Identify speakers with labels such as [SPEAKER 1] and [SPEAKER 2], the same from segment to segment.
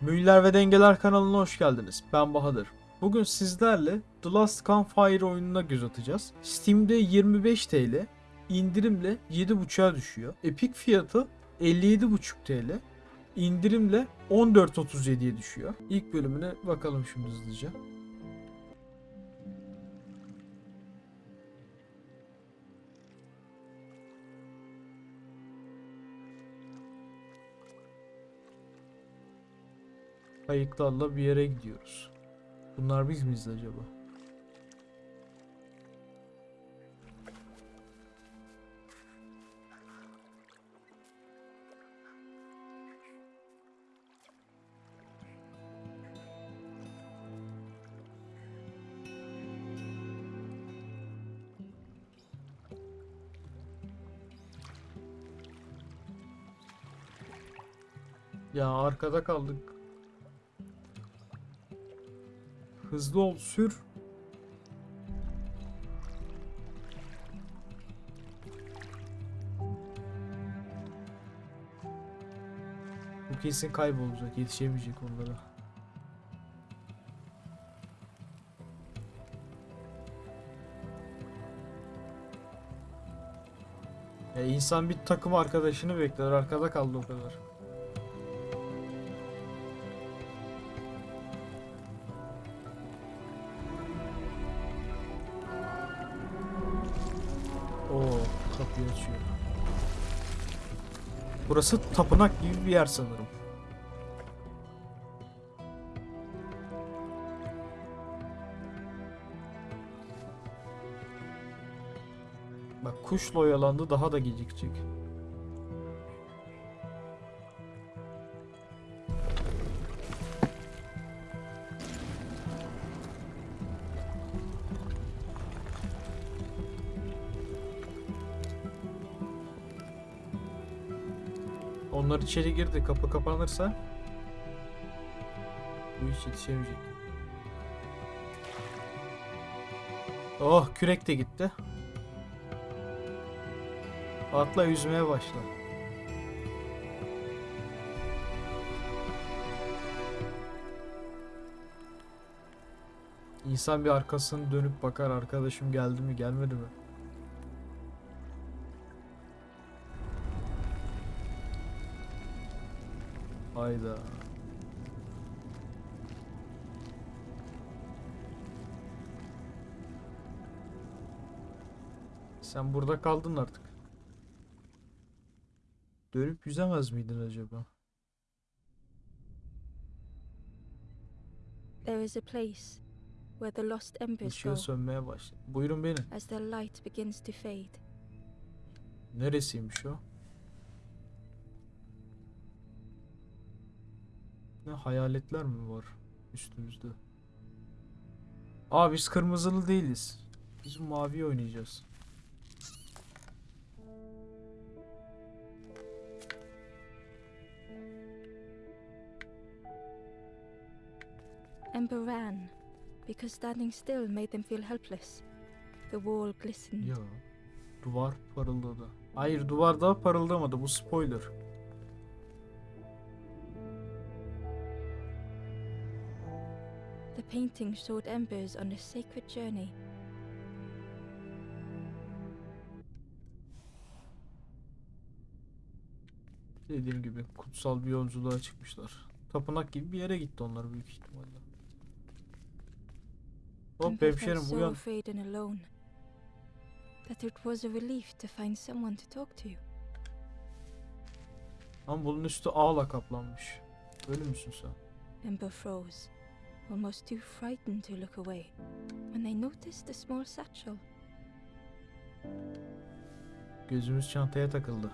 [SPEAKER 1] Mühiller ve Dengeler kanalına hoş geldiniz. Ben Bahadır. Bugün sizlerle The Last Campfire oyununa göz atacağız. Steam'de 25 TL, indirimle 7.5'a düşüyor. Epic fiyatı 57.5 TL, indirimle 14.37'ye düşüyor. İlk bölümüne bakalım şimdi hızlıca. Kayıklarla bir yere gidiyoruz. Bunlar biz miyiz acaba? Ya arkada kaldık. Hızlı ol sür. Bu kesin kaybolacak. Yetişemeyecek onlara. Ya insan bir takım arkadaşını bekler. Arkada kaldı o kadar. Burası tapınak gibi bir yer sanırım. Bak kuşla oyalandı daha da gecikecek. İçeri girdi. Kapı kapanırsa bu iş yetişemeyecek. Oh kürek de gitti. Atla yüzmeye başla. İnsan bir arkasını dönüp bakar arkadaşım geldi mi gelmedi mi? Hayda. Sen burada kaldın artık. Dönüp yüzemez miydin acaba?
[SPEAKER 2] There is a place where the lost embers go
[SPEAKER 1] sönmeye başladı. Buyurun beni.
[SPEAKER 2] as their light begins to fade.
[SPEAKER 1] Neresiymiş o? Ne hayaletler mi var üstümüzde? Aa biz kırmızılı değiliz. Biz mavi oynayacağız.
[SPEAKER 2] Ember ran because standing still made them feel helpless. The wall glistened.
[SPEAKER 1] Ya duvar parıldadı. Hayır duvar daha parıldamadı bu spoiler.
[SPEAKER 2] Painting showed embers on a sacred journey.
[SPEAKER 1] Dediğim gibi kutsal bir yolculuğa çıkmışlar. Tapınak gibi bir yere gitti onlar büyük ihtimalle. Hop hemşerim uyan.
[SPEAKER 2] afraid and alone that it was a relief to find someone to talk to.
[SPEAKER 1] Ama bunun üstü ağla kaplanmış. Öyle müsün sen?
[SPEAKER 2] Ember froze, almost too frightened to look away, when they noticed a small satchel.
[SPEAKER 1] Gözümüz çantaya takıldı.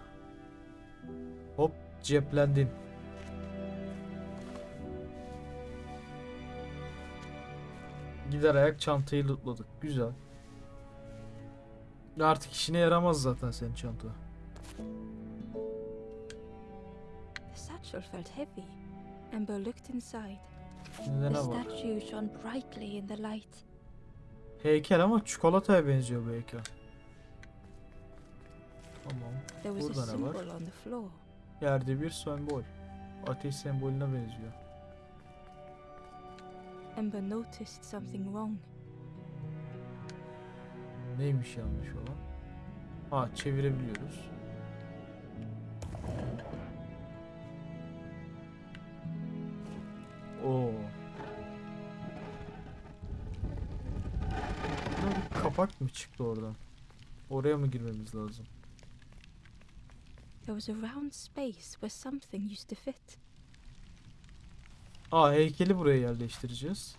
[SPEAKER 1] Hop ceplendin. Gider ayak çantayı lootladık. Güzel. Artık işine yaramaz zaten senin çanta.
[SPEAKER 2] The satchel felt heavy. Ember looked inside.
[SPEAKER 1] Şimdi
[SPEAKER 2] The statue shone brightly in the light.
[SPEAKER 1] Heykel ama çikolataya benziyor bu heykel. Tamam.
[SPEAKER 2] There was
[SPEAKER 1] Burada
[SPEAKER 2] a
[SPEAKER 1] ne var?
[SPEAKER 2] symbol on the floor.
[SPEAKER 1] Yerde bir sembol. Ateş sembolüne benziyor.
[SPEAKER 2] Ember noticed something wrong.
[SPEAKER 1] Neymiş yanlış olan? Ha çevirebiliyoruz. Oo. Bir kapak mı çıktı oradan? Oraya mı girmemiz lazım?
[SPEAKER 2] There was a round space where something used to fit.
[SPEAKER 1] Aa heykeli buraya yerleştireceğiz.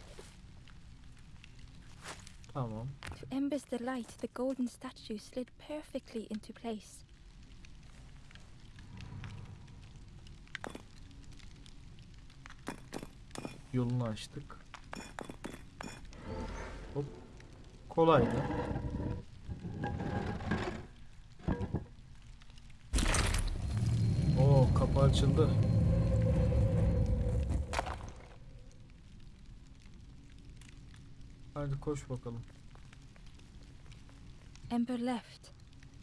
[SPEAKER 1] Tamam.
[SPEAKER 2] To Ember's delight, the golden statue slid perfectly into place.
[SPEAKER 1] Yolunu açtık. Hop. Kolaydı. Oo kapı açıldı. Hadi koş bakalım.
[SPEAKER 2] Ember left,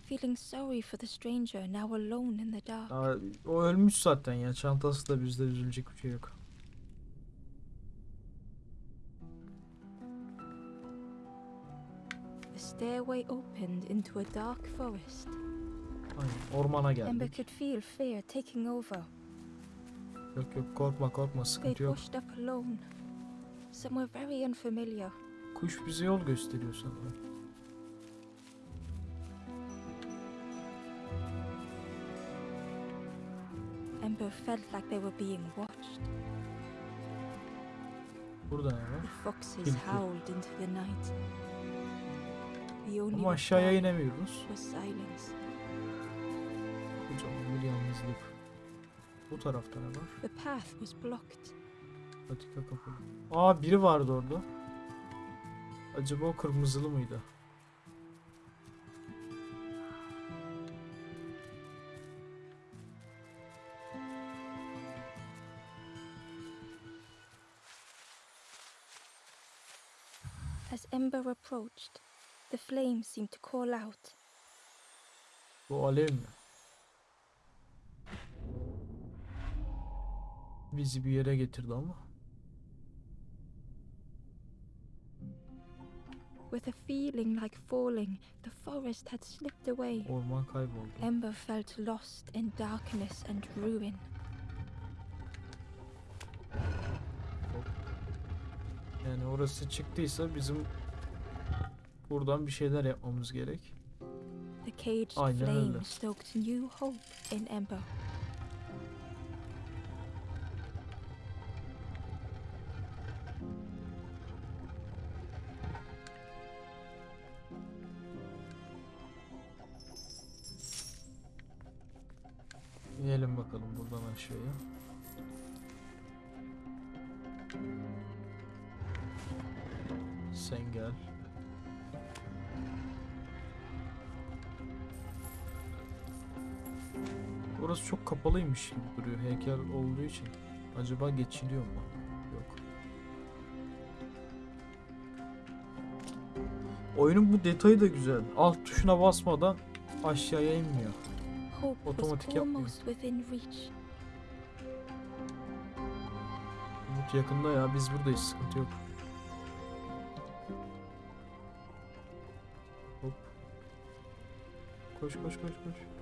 [SPEAKER 2] feeling sorry for the stranger now alone in the dark.
[SPEAKER 1] Aa, o ölmüş zaten ya. Çantası da bizde üzülecek bir şey yok.
[SPEAKER 2] The stairway opened into a dark forest.
[SPEAKER 1] Aynen. Ormana
[SPEAKER 2] Ember
[SPEAKER 1] geldik.
[SPEAKER 2] could feel fear taking over.
[SPEAKER 1] Yok yok korkma korkma sıkıntı yok.
[SPEAKER 2] washed up alone, somewhere very unfamiliar.
[SPEAKER 1] Kuş bize yol gösteriyor sanırım.
[SPEAKER 2] Ember felt like they were being watched.
[SPEAKER 1] Burada ne var?
[SPEAKER 2] The foxes howled into the night.
[SPEAKER 1] Ama aşağıya inemiyoruz. Kocaman bir yalnızlık. Bu tarafta ne var? Patika kapalı. Aa biri vardı orada. Acaba o kırmızılı mıydı?
[SPEAKER 2] As Ember approached, the flame seemed to call out.
[SPEAKER 1] Bu alev mi? Bizi bir yere getirdi ama.
[SPEAKER 2] With a feeling like falling, the forest had slipped away.
[SPEAKER 1] Orman kayboldu.
[SPEAKER 2] Ember felt lost in darkness and ruin.
[SPEAKER 1] Yani orası çıktıysa bizim buradan bir şeyler yapmamız gerek. Aynen öyle.
[SPEAKER 2] stoked new hope in Ember.
[SPEAKER 1] İnelim bakalım buradan aşağıya. Kapalıymış gibi duruyor heykel olduğu için. Acaba geçiliyor mu? Yok. Oyunun bu detayı da güzel. Alt tuşuna basmadan aşağıya inmiyor. Otomatik yapmıyor. Umut yakında ya biz buradayız sıkıntı yok. Hop. Koş koş koş koş.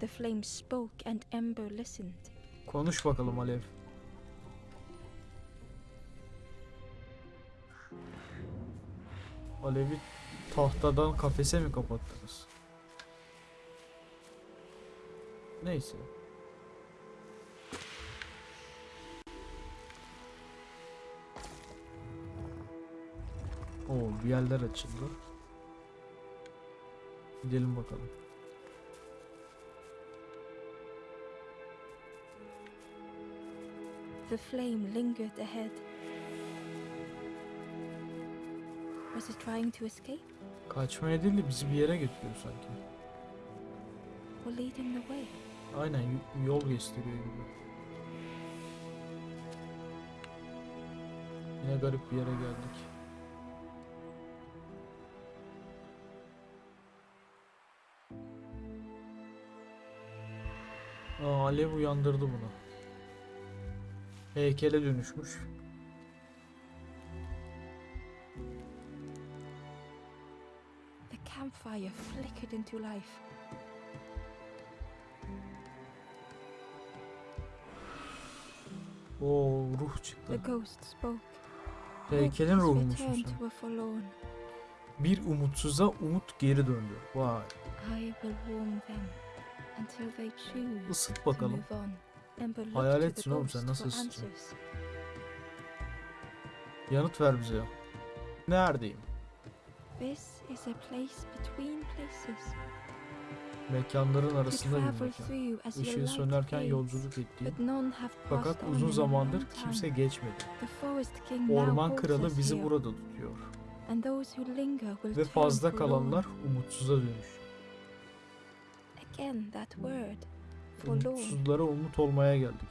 [SPEAKER 2] The flame spoke and Ember listened.
[SPEAKER 1] Konuş bakalım Alev. Alev'i tahtadan kafese mi kapattınız? Neyse. Oo bir yerler açıldı. Gidelim bakalım.
[SPEAKER 2] The flame lingered ahead. Was it trying to escape
[SPEAKER 1] Kaçmaya değil de bizi bir yere götürüyor sanki.
[SPEAKER 2] or leading the way?
[SPEAKER 1] Aynen yol gösteriyor gibi. Yine garip bir yere geldik. Aa, Alev uyandırdı bunu heykele dönüşmüş.
[SPEAKER 2] The campfire flickered into life.
[SPEAKER 1] Oo, ruh çıktı.
[SPEAKER 2] The ghost spoke.
[SPEAKER 1] Heykelin
[SPEAKER 2] ruhumusun.
[SPEAKER 1] Bir umutsuza umut geri döndü. Vay. Isıt bakalım
[SPEAKER 2] move on. Ember looked
[SPEAKER 1] Hayal
[SPEAKER 2] to the
[SPEAKER 1] etsin oğlum sen, nasıl
[SPEAKER 2] answers.
[SPEAKER 1] Yanıt ver bize. Neredeyim?
[SPEAKER 2] This is a place between places.
[SPEAKER 1] Mekanların arasında bir mekan. Işığı sönerken yolculuk ettiğim. Fakat uzun zamandır kimse geçmedi. Orman kralı bizi burada tutuyor. Ve fazla kalanlar umutsuza dönüş.
[SPEAKER 2] Again that word.
[SPEAKER 1] Umutsuzlara umut olmaya geldik.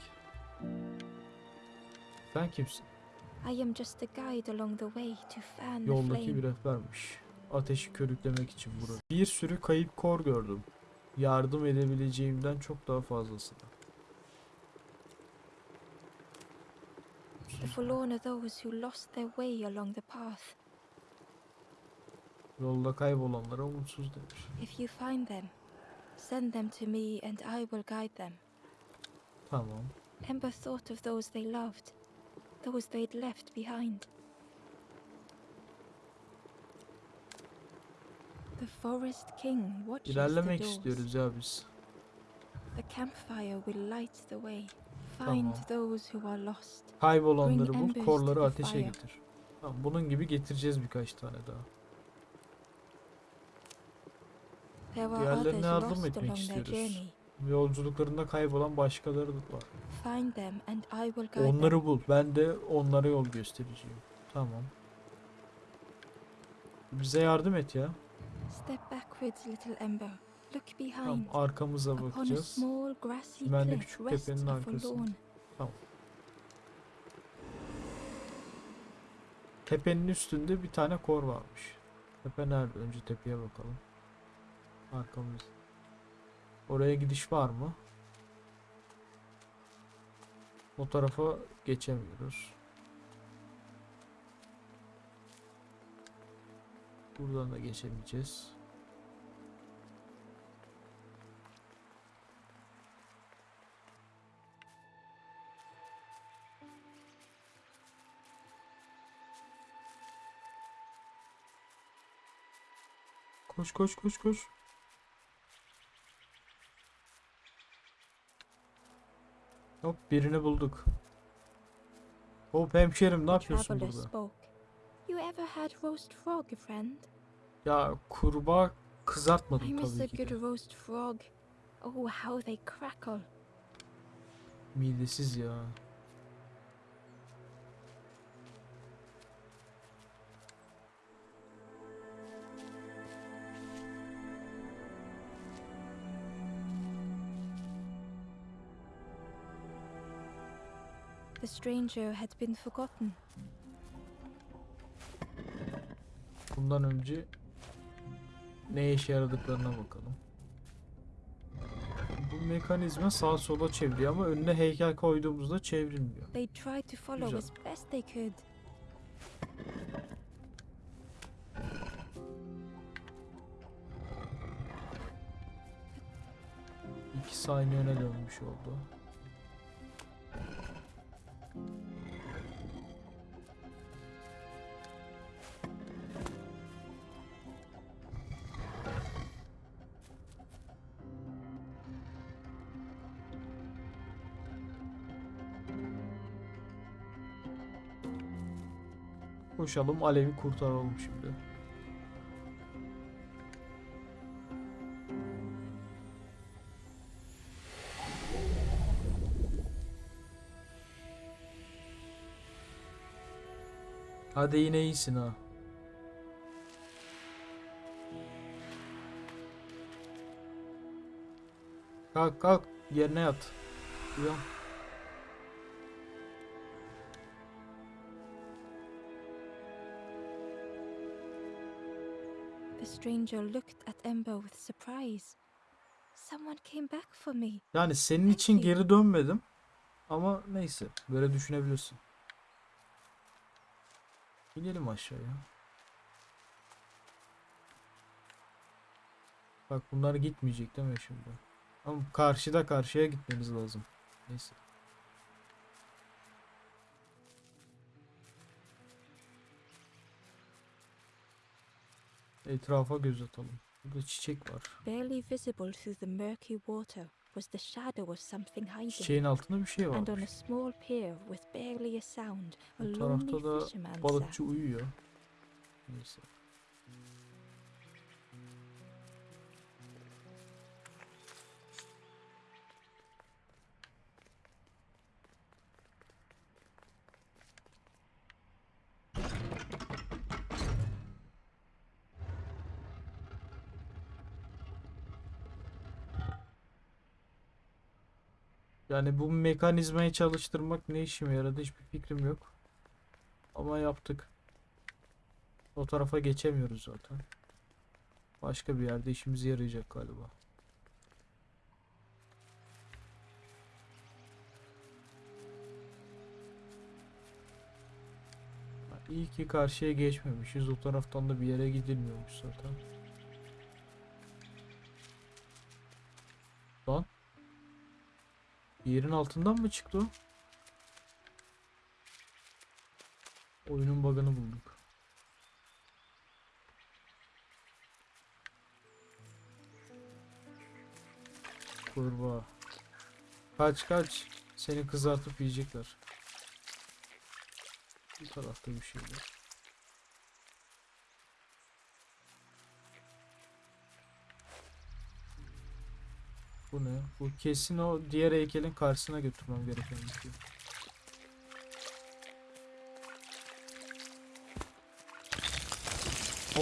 [SPEAKER 1] Sen kimsin?
[SPEAKER 2] I am just a guide along the way to fan
[SPEAKER 1] Yoldaki bir rehbermiş. Ateşi körüklemek için burada. Bir sürü kayıp kor gördüm. Yardım edebileceğimden çok daha fazlasını.
[SPEAKER 2] The forlorn are those who lost their way along the path.
[SPEAKER 1] Yolda kaybolanlara umutsuz demiş.
[SPEAKER 2] If you find them, send them to me and I will guide them.
[SPEAKER 1] Tamam.
[SPEAKER 2] Ember thought of those they loved, those they'd left behind. The Forest King watches
[SPEAKER 1] İlerlemek
[SPEAKER 2] the doors.
[SPEAKER 1] istiyoruz ya biz.
[SPEAKER 2] The campfire will light the way. Find
[SPEAKER 1] Tamam.
[SPEAKER 2] those who are lost.
[SPEAKER 1] Kaybolanları bul, korları ateşe getir. Tamam, bunun gibi getireceğiz birkaç tane daha.
[SPEAKER 2] There are
[SPEAKER 1] Diğerlerine yardım etmek istiyoruz. Yolculuklarında kaybolan başkaları da var. Onları bul. Ben de onlara yol göstereceğim. Tamam. Bize yardım et ya.
[SPEAKER 2] Step backwards, little Ember. Look behind.
[SPEAKER 1] Tamam, arkamıza bakacağız. Ben de küçük tepenin arkasında.
[SPEAKER 2] forlorn.
[SPEAKER 1] Tepenin üstünde bir tane kor varmış. Tepe nerede? Önce tepeye bakalım. Arkamız. Oraya gidiş var mı? O tarafa geçemiyoruz. Buradan da geçemeyeceğiz. Koş koş koş koş. Hop birini bulduk. Hop hemşerim ne yapıyorsun burada? Ya kurbağa kızartmadım tabii ki
[SPEAKER 2] good
[SPEAKER 1] de.
[SPEAKER 2] roast frog. Oh, how they crackle.
[SPEAKER 1] Midesiz ya.
[SPEAKER 2] The stranger had been forgotten.
[SPEAKER 1] Bundan önce ne işe yaradıklarına bakalım. Bu mekanizma sağa sola çeviriyor ama önüne heykel koyduğumuzda çevrilmiyor.
[SPEAKER 2] They tried to follow
[SPEAKER 1] Güzel.
[SPEAKER 2] as best they could.
[SPEAKER 1] İkisi aynı yöne dönmüş oldu. Koşalım Alev'i kurtaralım şimdi. Hadi yine iyisin ha. Kalk kalk yerine yat. Uyan.
[SPEAKER 2] Stranger looked at Ember with surprise. Someone came back for me.
[SPEAKER 1] Yani senin için geri dönmedim. Ama neyse böyle düşünebilirsin. İnelim aşağıya. Bak bunlar gitmeyecek değil mi şimdi? Ama karşıda karşıya gitmemiz lazım. Neyse. Etrafa göz atalım. Burada çiçek var.
[SPEAKER 2] Barely visible through the murky water was the shadow of something hiding.
[SPEAKER 1] Çiçeğin altında bir şey
[SPEAKER 2] And on a
[SPEAKER 1] var.
[SPEAKER 2] small pier with barely a sound, a
[SPEAKER 1] Bu
[SPEAKER 2] lonely
[SPEAKER 1] tarafta da
[SPEAKER 2] fisherman
[SPEAKER 1] balıkçı uyuyor. Neyse. Yani bu mekanizmayı çalıştırmak ne işime yaradı hiçbir fikrim yok. Ama yaptık. O tarafa geçemiyoruz zaten. Başka bir yerde işimize yarayacak galiba. İyi ki karşıya geçmemişiz. O taraftan da bir yere gidilmiyormuş zaten. Yerin altından mı çıktı o? Oyunun bug'ını bulduk. Kurbağa. Kaç kaç. Seni kızartıp yiyecekler. Bu tarafta bir şey var. Bu ne? Bu kesin o diğer heykelin karşısına götürmem gereken bir şey.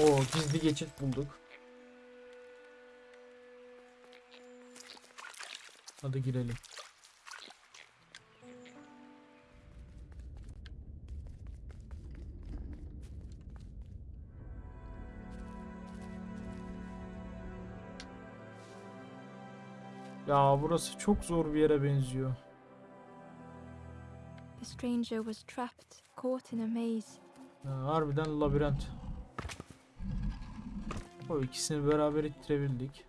[SPEAKER 1] Oo gizli geçit bulduk. Hadi girelim. Ya burası çok zor bir yere benziyor.
[SPEAKER 2] The stranger was trapped, caught in a maze.
[SPEAKER 1] Ha, harbiden labirent. O ikisini beraber ittirebildik.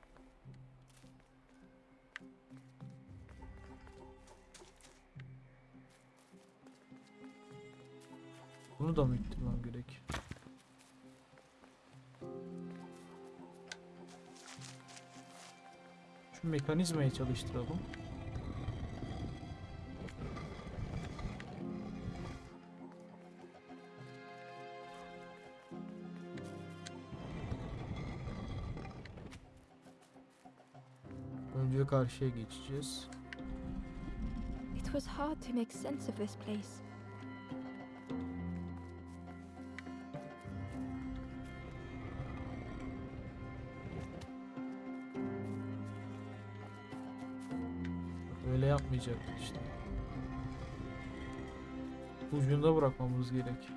[SPEAKER 1] Bunu da mı ittirmem gerek? Şu mekanizmayı çalıştıralım. Önce karşıya geçeceğiz.
[SPEAKER 2] It was hard to make sense of this place.
[SPEAKER 1] Öyle yapmayacaktık işte. Ucunda bırakmamız gerek.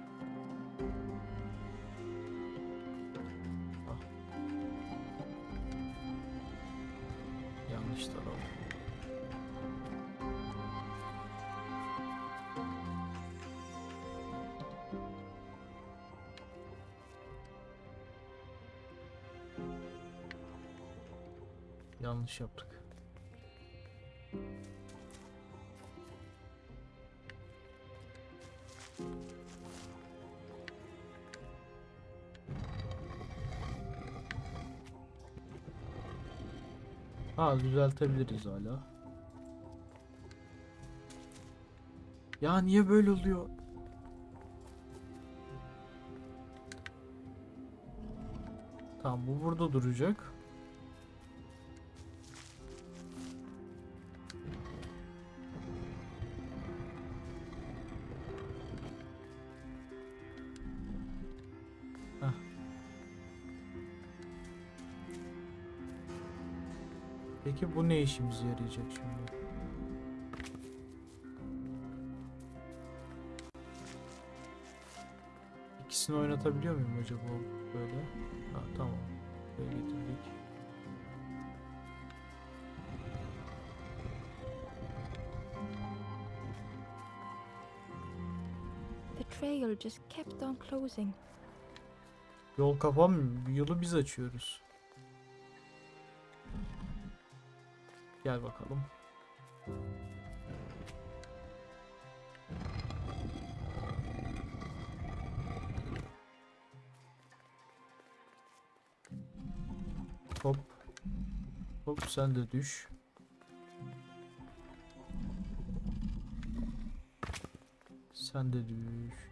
[SPEAKER 1] Ah. Yanlış taraf. Yanlış yaptık. Ha düzeltebiliriz hala. Ya niye böyle oluyor? Tamam bu burada duracak. Peki bu ne işimize yarayacak şimdi? İkisini oynatabiliyor muyum acaba böyle? Ha tamam. Böyle getirdik.
[SPEAKER 2] The trail just kept on closing.
[SPEAKER 1] Yol kapanmıyor. Yolu biz açıyoruz. Gel bakalım. Hop. Hop sen de düş. Sen de düş.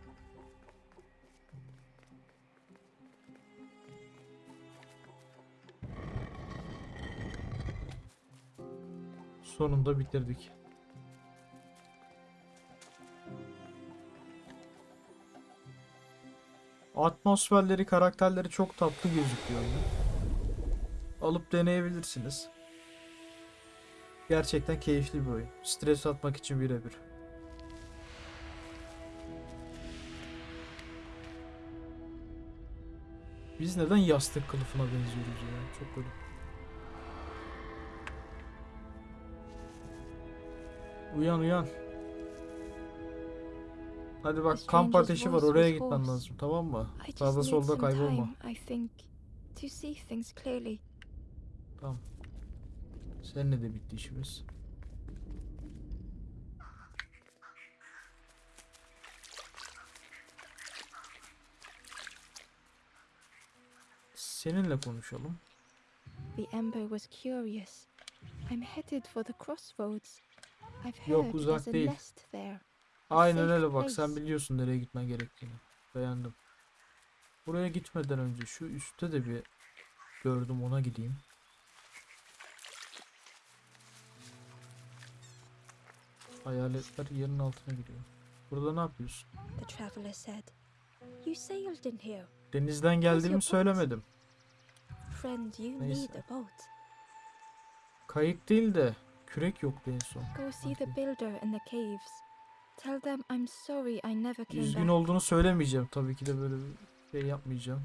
[SPEAKER 1] Sonunda bitirdik. Atmosferleri, karakterleri çok tatlı gözüküyor. Alıp deneyebilirsiniz. Gerçekten keyifli bir oyun. Stres atmak için birebir. Biz neden yastık kılıfına benziyoruz ya? Çok garip. Uyan uyan. Hadi bak kamp ateşi var oraya gitmen lazım tamam mı? Sağda solda kaybolma. Tamam. Seninle de bitti işimiz. Seninle konuşalım.
[SPEAKER 2] The Ember was curious. I'm headed for the crossroads.
[SPEAKER 1] Yok, uzak değil. Aynen öyle bak sen biliyorsun nereye gitmen gerektiğini. Beğendim. Buraya gitmeden önce şu üstte de bir gördüm ona gideyim. Hayaletler yerin altına giriyor. Burada ne yapıyorsun? Denizden geldiğimi söylemedim. Neyse. Kayık değil de kürek yoktu en son.
[SPEAKER 2] Go see the builder in the caves. Tell them I'm sorry I never came
[SPEAKER 1] Üzgün
[SPEAKER 2] back.
[SPEAKER 1] olduğunu söylemeyeceğim. Tabii ki de böyle bir şey yapmayacağım.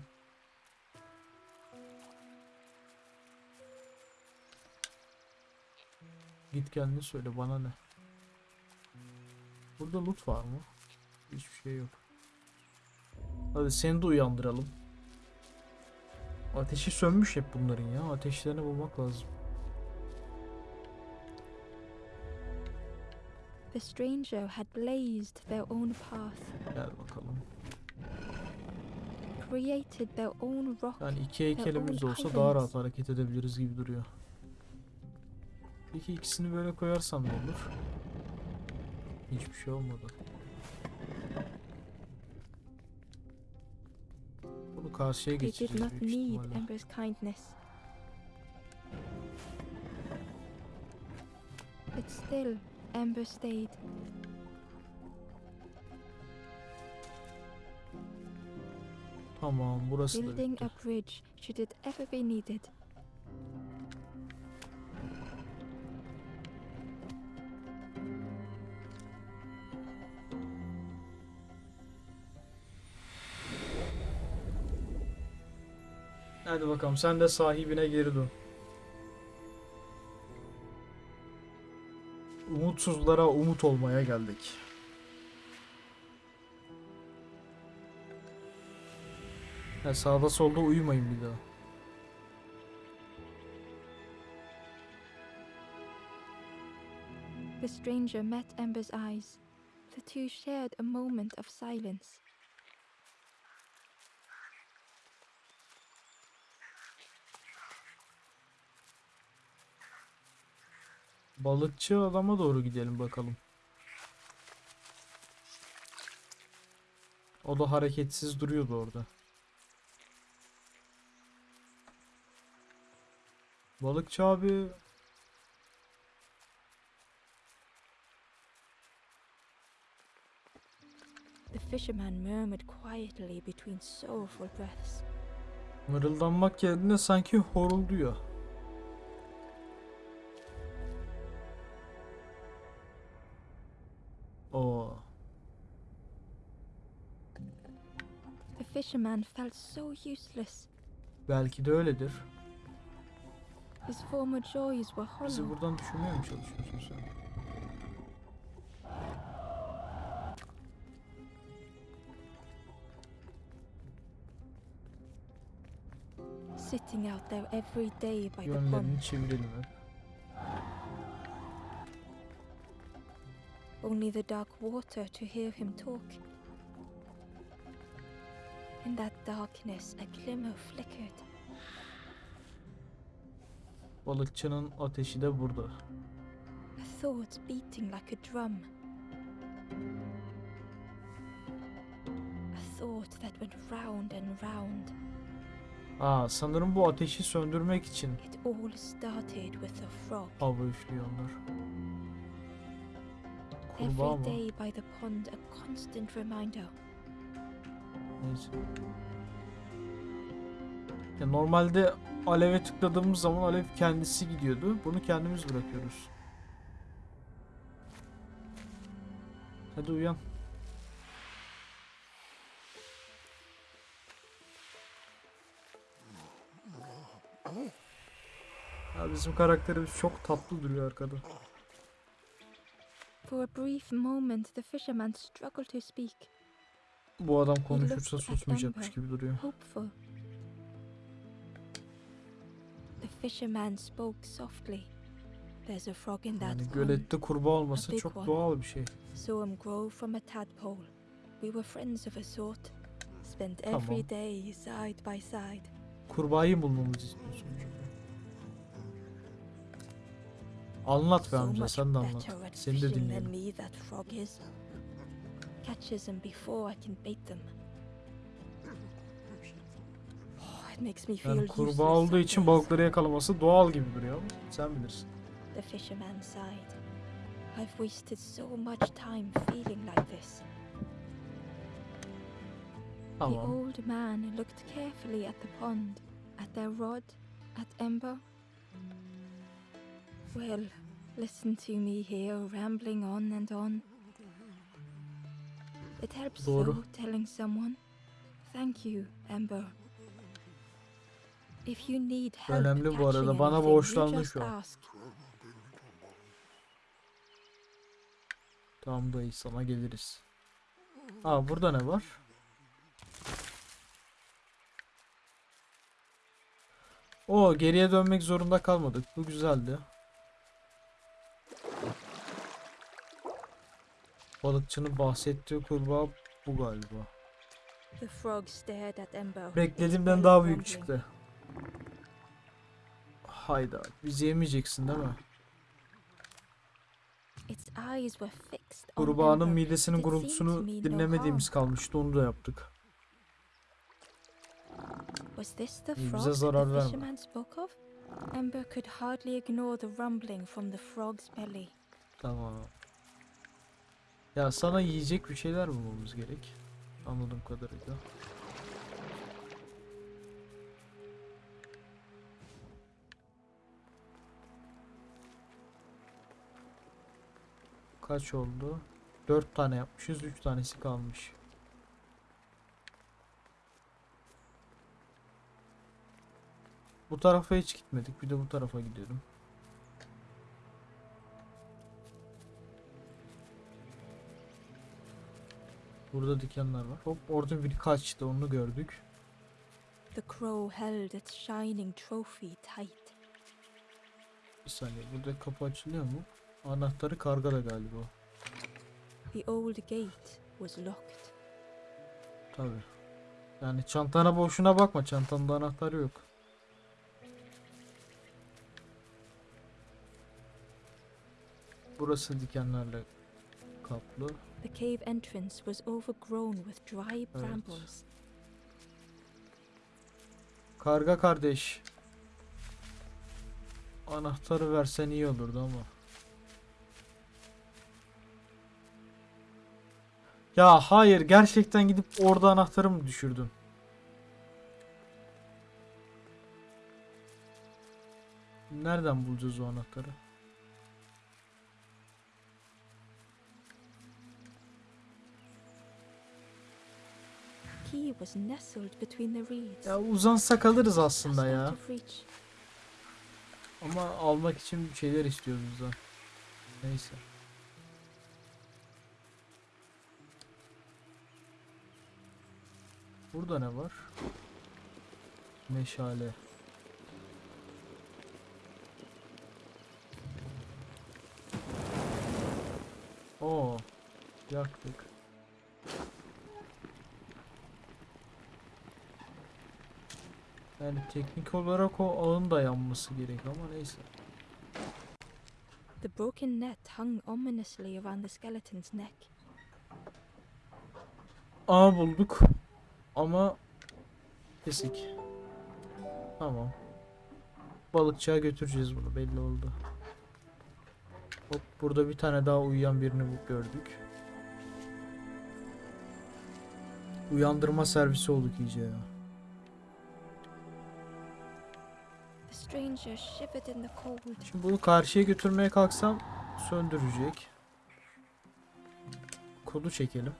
[SPEAKER 1] Git kendine söyle bana ne. Burada loot var mı? Hiçbir şey yok. Hadi seni de uyandıralım. Ateşi sönmüş hep bunların ya. Ateşlerini bulmak lazım.
[SPEAKER 2] The stranger had blazed their own path,
[SPEAKER 1] Gel bakalım.
[SPEAKER 2] created their own rock.
[SPEAKER 1] Yani iki heykelimiz olsa daha rahat hareket edebiliriz gibi duruyor. Peki ikisini böyle koyarsam ne olur? Hiçbir şey olmadı. Bunu karşıya geçeceğiz büyük
[SPEAKER 2] need
[SPEAKER 1] ihtimalle.
[SPEAKER 2] But still, Ember stayed.
[SPEAKER 1] Tamam burası da
[SPEAKER 2] building
[SPEAKER 1] bitti.
[SPEAKER 2] a bridge should it ever be needed.
[SPEAKER 1] Hadi bakalım sen de sahibine geri dön. Umutsuzlara umut olmaya geldik. Ha, sağda solda uyumayın bir daha.
[SPEAKER 2] The stranger met Ember's eyes. The two shared a moment of silence.
[SPEAKER 1] Balıkçı adama doğru gidelim bakalım. O da hareketsiz duruyordu orada. Balıkçı abi
[SPEAKER 2] The fisherman murmured quietly between sorrowful breaths.
[SPEAKER 1] mırıldanmak yerine sanki horulduyor. Oo.
[SPEAKER 2] The fisherman felt so useless.
[SPEAKER 1] Belki de öyledir.
[SPEAKER 2] His former joys were
[SPEAKER 1] Bizi
[SPEAKER 2] hollow.
[SPEAKER 1] buradan düşünmeye mi çalışıyorsun sen?
[SPEAKER 2] Sitting out there every day by the pond.
[SPEAKER 1] Yönlerini çevirelim hep.
[SPEAKER 2] Only the dark water to hear him talk. In that darkness, a glimmer flickered.
[SPEAKER 1] Balıkçının ateşi de burada.
[SPEAKER 2] A thought beating like a drum. A thought that went round and round.
[SPEAKER 1] Aa sanırım bu ateşi söndürmek için
[SPEAKER 2] It all started with a frog.
[SPEAKER 1] hava üflüyor
[SPEAKER 2] Every day by the pond, a constant reminder.
[SPEAKER 1] Neyse. Ya normalde aleve tıkladığımız zaman alev kendisi gidiyordu. Bunu kendimiz bırakıyoruz. Hadi uyan. Ya bizim karakterimiz çok tatlı duruyor arkada.
[SPEAKER 2] For a brief moment, the fisherman struggled to speak,
[SPEAKER 1] Bu adam konuşursa susmayacakmış gibi duruyor.
[SPEAKER 2] hopeful. The fisherman spoke softly. There's a frog in that
[SPEAKER 1] Yani gölette kurbağa olması çok
[SPEAKER 2] one.
[SPEAKER 1] doğal bir şey.
[SPEAKER 2] Saw him grow from a tadpole. We were friends of a sort. Spent every day side by side.
[SPEAKER 1] Kurbağayı bulmamızı istiyorsun. Anlat be amca sen de anlat. Seni de dinleyelim.
[SPEAKER 2] Catches them before I can bait them. Oh, it makes me feel
[SPEAKER 1] Yani
[SPEAKER 2] useless
[SPEAKER 1] kurbağa olduğu için balıkları yakalaması doğal gibi duruyor ama sen bilirsin.
[SPEAKER 2] The fisherman sighed. I've wasted so much time feeling like this. The
[SPEAKER 1] Tamam.
[SPEAKER 2] old man looked carefully at the pond, at their rod, at Ember. Well, listen to me here rambling on and on. It helps
[SPEAKER 1] Doğru.
[SPEAKER 2] though telling someone. Thank you, Ember. If you need help
[SPEAKER 1] Önemli bu arada, bana
[SPEAKER 2] just
[SPEAKER 1] şu an. Tamam dayı sana geliriz. Aa burada ne var? O geriye dönmek zorunda kalmadık. Bu güzeldi. Balıkçının bahsettiği kurbağa bu galiba.
[SPEAKER 2] The frog stared at Ember. its
[SPEAKER 1] Beklediğimden daha büyük çıktı. Hayda. Bizi yemeyeceksin değil mi?
[SPEAKER 2] Its eyes were fixed on
[SPEAKER 1] Kurbağanın midesinin gurultusunu dinlemediğimiz kalmıştı. Onu da yaptık.
[SPEAKER 2] Was this the
[SPEAKER 1] İyi, bize zarar verme.
[SPEAKER 2] Ember could hardly ignore the rumbling from the frog's belly.
[SPEAKER 1] Tamam. Ya sana yiyecek bir şeyler bulmamız gerek. Anladığım kadarıyla. Kaç oldu? 4 tane yapmışız, 3 tanesi kalmış. Bu tarafa hiç gitmedik. Bir de bu tarafa gidelim. Burada dikenler var. Hop orada biri kaçtı onu gördük.
[SPEAKER 2] The crow held its shining trophy tight.
[SPEAKER 1] Bir saniye burada kapı açılıyor mu? Anahtarı kargada galiba.
[SPEAKER 2] The old gate was locked.
[SPEAKER 1] Tabi. Yani çantana boşuna bakma çantanda anahtar yok. Burası dikenlerle kaplı.
[SPEAKER 2] The cave entrance was overgrown with dry brambles.
[SPEAKER 1] Karga kardeş. Anahtarı versen iyi olurdu ama. Ya hayır gerçekten gidip orada anahtarı mı düşürdün? Nereden bulacağız o anahtarı? Ya uzansak alırız
[SPEAKER 2] just
[SPEAKER 1] aslında ya. Ama almak için bir şeyler istiyoruz bizden. Neyse. Burada ne var? Meşale. Oo. Yaktık. Yani teknik olarak o ağın da yanması gerek ama neyse.
[SPEAKER 2] The broken net hung ominously around the skeleton's neck.
[SPEAKER 1] Ağ bulduk. Ama kesik. Tamam. Balıkçıya götüreceğiz bunu belli oldu. Hop burada bir tane daha uyuyan birini gördük. Uyandırma servisi olduk iyice ya. Şimdi bunu karşıya götürmeye kalksam söndürecek. Kodu çekelim.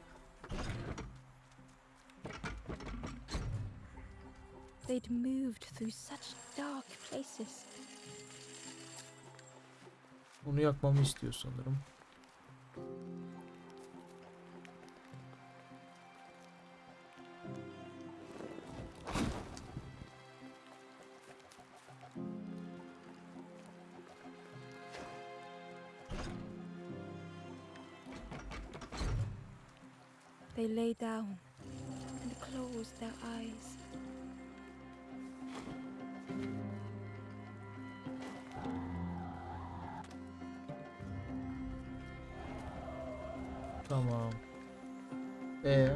[SPEAKER 2] They'd moved through such dark places.
[SPEAKER 1] Onu yakmamı istiyor sanırım.
[SPEAKER 2] They lay down and closed their eyes.
[SPEAKER 1] Tamam. E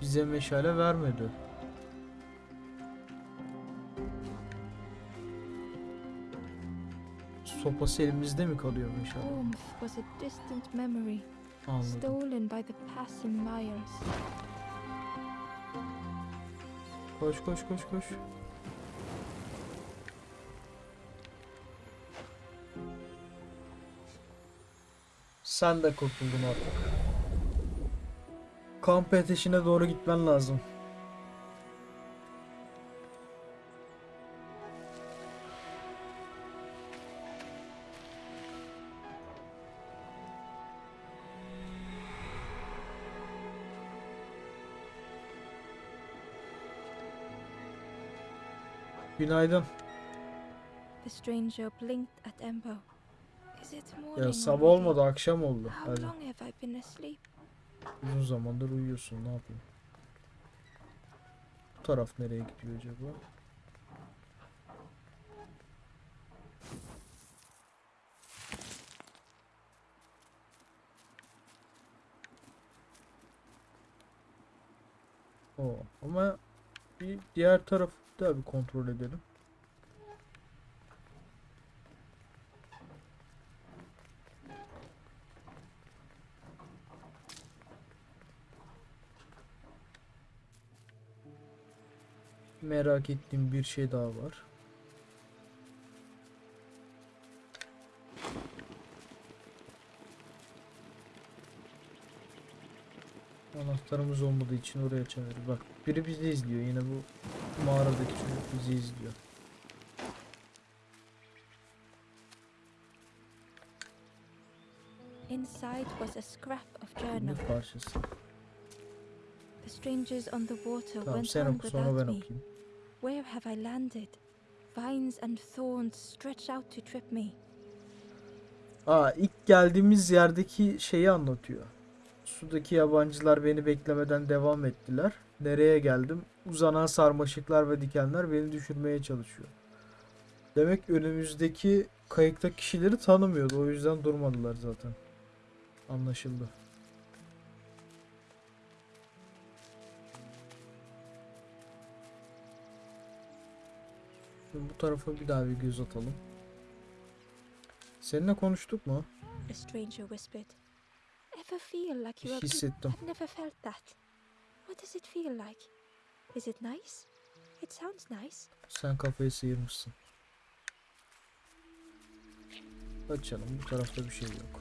[SPEAKER 1] Bize meşale vermedi. Sopası elimizde mi kalıyor?
[SPEAKER 2] Warmth was a distant memory,
[SPEAKER 1] Anladım.
[SPEAKER 2] stolen by the passing Myers.
[SPEAKER 1] Koş koş koş koş. Sen de kurtuldun artık. Kamp ateşine doğru gitmen lazım.
[SPEAKER 2] Morning?
[SPEAKER 1] Ya sabah olmadı akşam oldu.
[SPEAKER 2] How
[SPEAKER 1] Hadi.
[SPEAKER 2] long have I been asleep?
[SPEAKER 1] Uzun zamandır uyuyorsun ne yapayım. Bu taraf nereye gidiyor acaba? O ama bir diğer tarafı da bir kontrol edelim. Merak ettiğim bir şey daha var. Anahtarımız olmadığı için oraya çevir. Bak biri bizi izliyor. Yine bu mağaradaki çocuk bizi izliyor.
[SPEAKER 2] Inside was a scrap of journal.
[SPEAKER 1] Bir parçası.
[SPEAKER 2] The strangers on the water
[SPEAKER 1] Tamam
[SPEAKER 2] went on
[SPEAKER 1] oku
[SPEAKER 2] without me. Where have I landed? Vines and thorns stretch out to trip me.
[SPEAKER 1] Aa ilk geldiğimiz yerdeki şeyi anlatıyor. Sudaki yabancılar beni beklemeden devam ettiler. Nereye geldim? Uzanan sarmaşıklar ve dikenler beni düşürmeye çalışıyor. Demek önümüzdeki kayıkta kişileri tanımıyordu. O yüzden durmadılar zaten. Anlaşıldı. Şimdi bu tarafa bir daha bir göz atalım. Seninle konuştuk mu? Hissettim.
[SPEAKER 2] I've never felt that. What does it feel like? Is it nice? It sounds nice.
[SPEAKER 1] Sen kafayı sıyırmışsın. Açalım. Bu tarafta bir şey yok.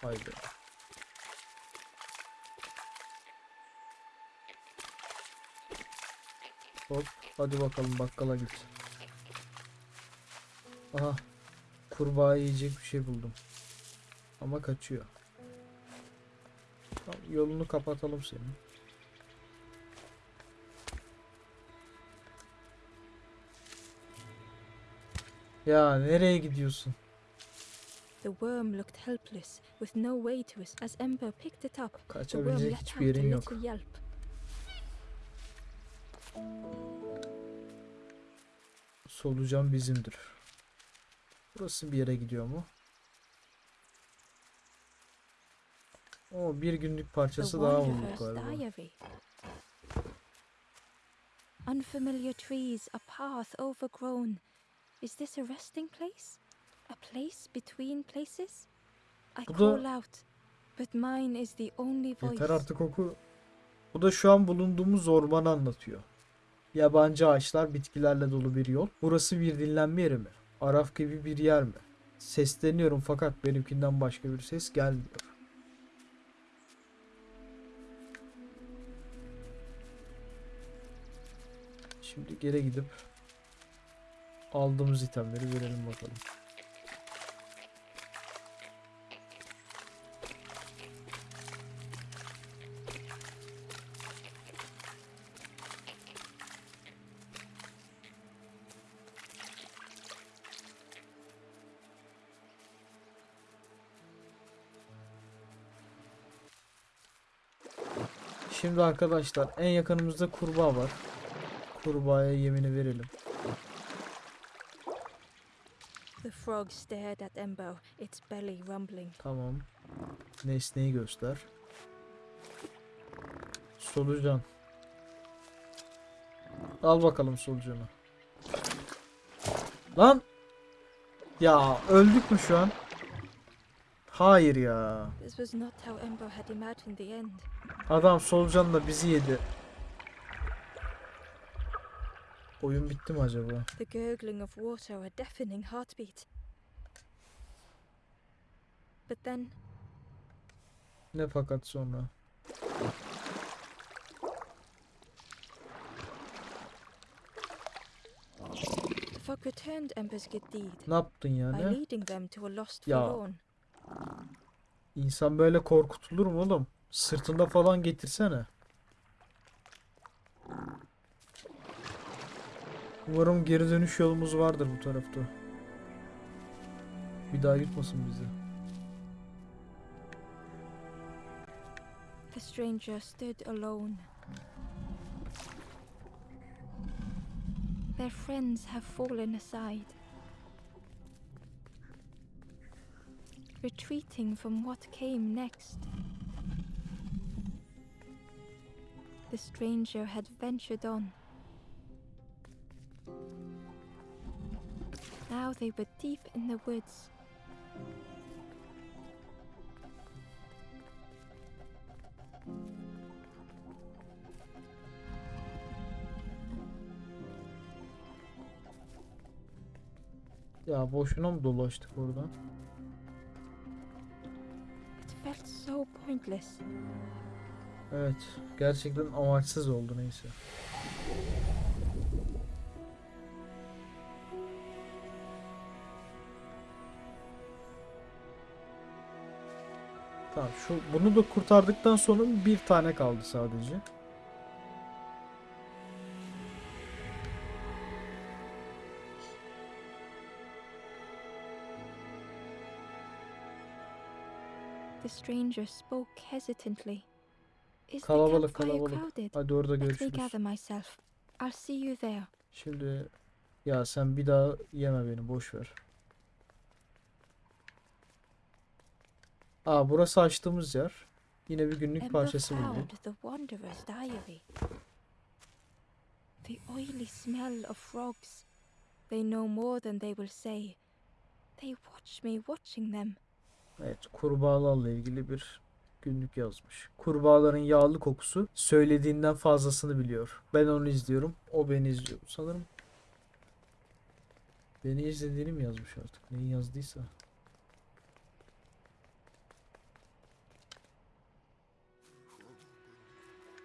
[SPEAKER 1] Haydi. Hop. Hadi bakalım bakkala git. Aha. Kurbağa yiyecek bir şey buldum. Ama kaçıyor. Yolunu kapatalım senin. Ya nereye gidiyorsun?
[SPEAKER 2] The worm looked helpless, with no way to us. As Ember picked it up, the worm let out.
[SPEAKER 1] Solucan bizimdir. Burası bir yere gidiyor mu? O bir günlük
[SPEAKER 2] The
[SPEAKER 1] parçası daha bulduk galiba.
[SPEAKER 2] Unfamiliar trees, a path overgrown. Is this a resting place? A place between places? I call out, but mine is the only voice.
[SPEAKER 1] Yeter artık oku. Bu da şu an bulunduğumuz ormanı anlatıyor. Yabancı ağaçlar, bitkilerle dolu bir yol. Burası bir dinlenme yeri mi? Araf gibi bir yer mi? Sesleniyorum fakat benimkinden başka bir ses gelmiyor. Şimdi geri gidip aldığımız itemleri verelim bakalım. Şimdi arkadaşlar en yakınımızda kurbağa var. Kurbağaya yemini verelim.
[SPEAKER 2] The frog stared at Ember, its belly rumbling.
[SPEAKER 1] Tamam. Nesneyi göster. Solucan. Al bakalım solucanı. Lan! Ya öldük mü şu an? Hayır ya.
[SPEAKER 2] This was not how Ember had imagined the end.
[SPEAKER 1] Adam solucanla bizi yedi. Oyun bitti mi acaba?
[SPEAKER 2] The gurgling of water, a deafening heartbeat. But then
[SPEAKER 1] Ne fakat sonra?
[SPEAKER 2] the frog returned Ember's good deed
[SPEAKER 1] Ne yaptın
[SPEAKER 2] by
[SPEAKER 1] yani?
[SPEAKER 2] leading them to a lost
[SPEAKER 1] Ya.
[SPEAKER 2] forlorn.
[SPEAKER 1] İnsan böyle korkutulur mu oğlum? Sırtında falan getirsene. Umarım geri dönüş yolumuz vardır bu tarafta. Bir daha yutmasın bizi.
[SPEAKER 2] The stranger stood alone. Their friends have fallen aside. Retreating from what came next. The stranger had ventured on. Now they were deep in the woods.
[SPEAKER 1] Ya boşuna mı dolaştık oradan?
[SPEAKER 2] It felt so pointless.
[SPEAKER 1] Evet. Gerçekten amaçsız oldu neyse. Tamam şu bunu da kurtardıktan sonra bir tane kaldı sadece.
[SPEAKER 2] The stranger spoke hesitantly. Is
[SPEAKER 1] Kalabalık kalabalık. Hadi orada görüşürüz.
[SPEAKER 2] gather myself. I'll see you there.
[SPEAKER 1] Şimdi ya sen bir daha yeme beni boş ver. Aa burası açtığımız yer. Yine bir günlük parçası bulduk.
[SPEAKER 2] The oily smell of frogs. They know more than they will say. They watch me watching them.
[SPEAKER 1] Evet, kurbağalarla ilgili bir günlük yazmış. Kurbağaların yağlı kokusu söylediğinden fazlasını biliyor. Ben onu izliyorum, o beni izliyor. Sanırım beni izlediğini mi yazmış artık? Neyi yazdıysa.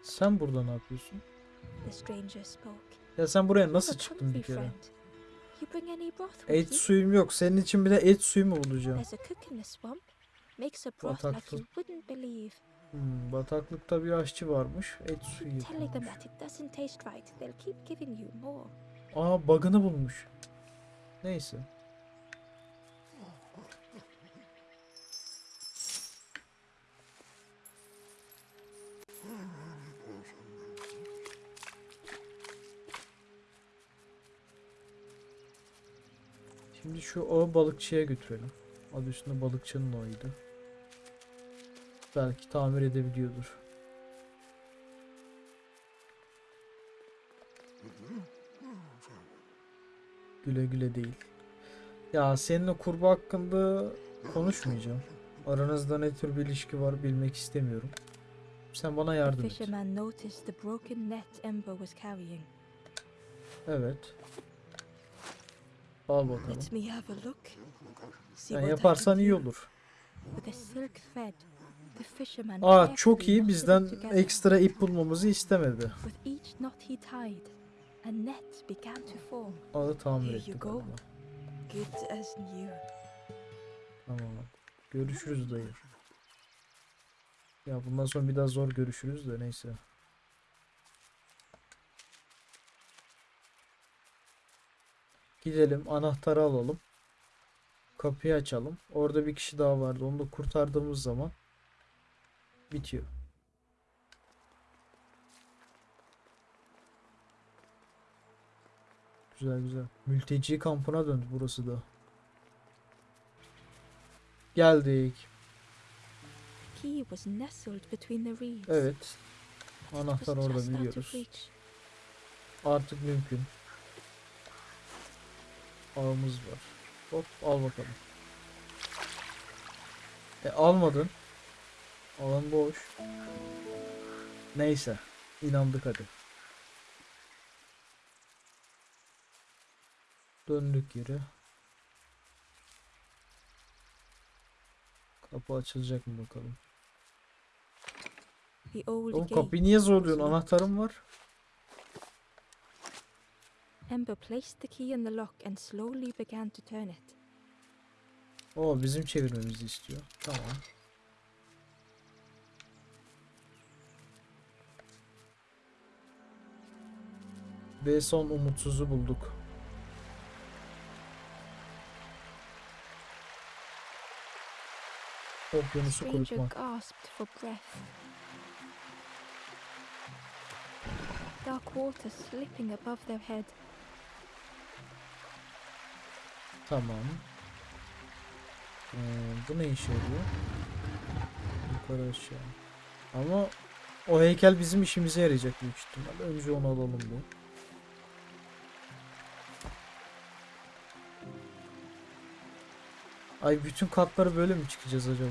[SPEAKER 1] Sen burada ne yapıyorsun? Ya sen buraya
[SPEAKER 2] "You
[SPEAKER 1] nasıl çıktın bir kere? Et suyum yok. Senin için bir de et suyu mu bulacağım? Bataklık. Hmm, bataklıkta bir aşçı varmış. Et suyu yapıyormuş. Aa bug'ını bulmuş. Neyse. Şimdi şu ağı balıkçıya götürelim. Adı üstünde balıkçının ağıydı. Belki tamir edebiliyordur. Güle güle değil. Ya seninle kurbağa hakkında konuşmayacağım. Aranızda ne tür bir ilişki var bilmek istemiyorum. Sen bana yardım et.
[SPEAKER 2] fisherman
[SPEAKER 1] Al bakalım.
[SPEAKER 2] Let me have a look. See
[SPEAKER 1] Sen
[SPEAKER 2] what I
[SPEAKER 1] yaparsan iyi olur. Aa çok iyi bizden ekstra ip bulmamızı istemedi.
[SPEAKER 2] With each knot he tied, a net began to form.
[SPEAKER 1] Ağı tamir
[SPEAKER 2] Here
[SPEAKER 1] etti
[SPEAKER 2] you go.
[SPEAKER 1] galiba.
[SPEAKER 2] Good as new.
[SPEAKER 1] Tamam. Görüşürüz dayı. Ya bundan sonra bir daha zor görüşürüz de neyse. Gidelim anahtarı alalım. Kapıyı açalım. Orada bir kişi daha vardı. Onu da kurtardığımız zaman bitiyor. Güzel güzel. Mülteci kampına döndü burası da. Geldik. Evet. Anahtar orada biliyoruz. Artık mümkün. Ağımız var. Hop al bakalım. E almadın. Alan boş. Neyse. inandık hadi. Döndük geri. Kapı açılacak mı bakalım. Oğlum kapıyı niye zorluyorsun? Anahtarım var.
[SPEAKER 2] Ember placed the key in the lock and slowly began to turn it.
[SPEAKER 1] O bizim çevirmemizi istiyor. Tamam. Ve son umutsuzu bulduk. Okyanusu
[SPEAKER 2] breath. Dark water slipping above their head.
[SPEAKER 1] Tamam. Ee, bu ne işe yarıyor? Yukarı aşağı. Ama o heykel bizim işimize yarayacak büyük ihtimalle. Önce onu alalım bu. Ay bütün katları böyle mi çıkacağız acaba?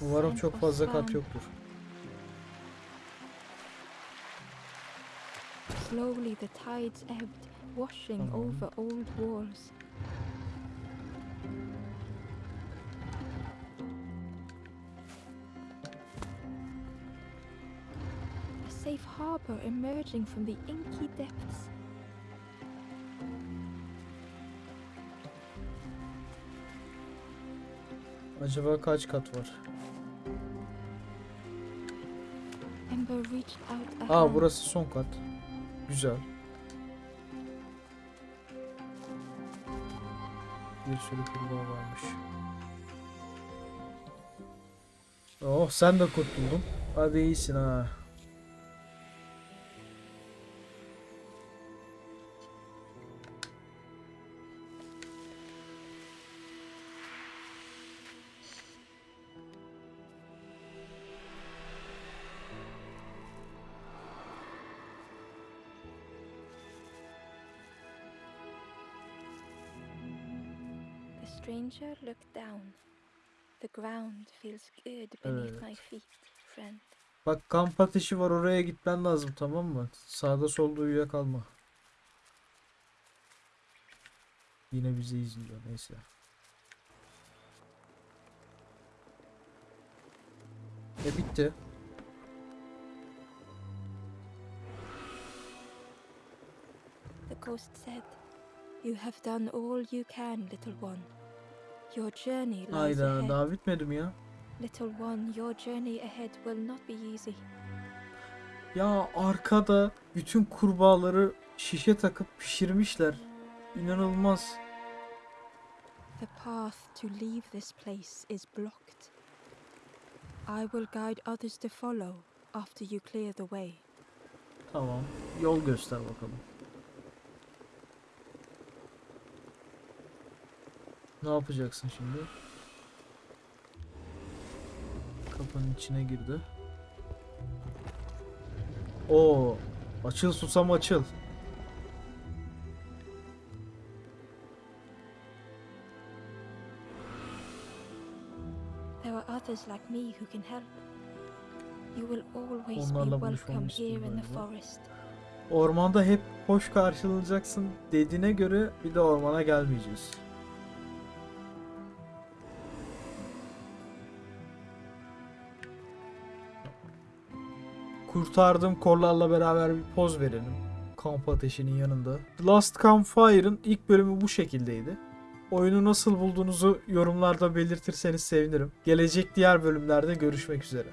[SPEAKER 1] Umarım çok fazla kat yoktur.
[SPEAKER 2] Slowly the tides ebbed, washing
[SPEAKER 1] Tamam.
[SPEAKER 2] over old walls. A safe harbor emerging from the inky depths.
[SPEAKER 1] Acaba kaç kat var?
[SPEAKER 2] Ember reached out a
[SPEAKER 1] Aa burası son kat. Güzel. Bir sürü kurbağa varmış. Oh sen de kurtuldun. Hadi iyisin ha.
[SPEAKER 2] Looked down. The ground feels good beneath my
[SPEAKER 1] Evet.
[SPEAKER 2] feet, friend.
[SPEAKER 1] Bak kamp ateşi var oraya gitmen lazım tamam mı? Sağda solda uyuyakalma. Yine bizi izliyor neyse. E bitti.
[SPEAKER 2] The ghost said, You have done all you can, little one. Your journey lies
[SPEAKER 1] Hayda
[SPEAKER 2] ahead.
[SPEAKER 1] daha bitmedi mi ya?
[SPEAKER 2] Little one, your journey ahead will not be easy.
[SPEAKER 1] Ya arkada bütün kurbağaları şişe takıp pişirmişler. İnanılmaz.
[SPEAKER 2] The path to leave this place is blocked. I will guide others to follow after you clear the way.
[SPEAKER 1] Tamam. Yol göster bakalım. Ne yapacaksın şimdi? Kapının içine girdi. Oo, açıl susam açıl.
[SPEAKER 2] There are others like me who can help. You will always be
[SPEAKER 1] Onlarla
[SPEAKER 2] welcome
[SPEAKER 1] buluşmamı
[SPEAKER 2] here in the forest.
[SPEAKER 1] Ormanda hep hoş karşılanacaksın dediğine göre bir de ormana gelmeyeceğiz. Kurtardığım korlarla beraber bir poz verelim. Kamp ateşinin yanında. Last Campfire'ın ilk bölümü bu şekildeydi. Oyunu nasıl bulduğunuzu yorumlarda belirtirseniz sevinirim. Gelecek diğer bölümlerde görüşmek üzere.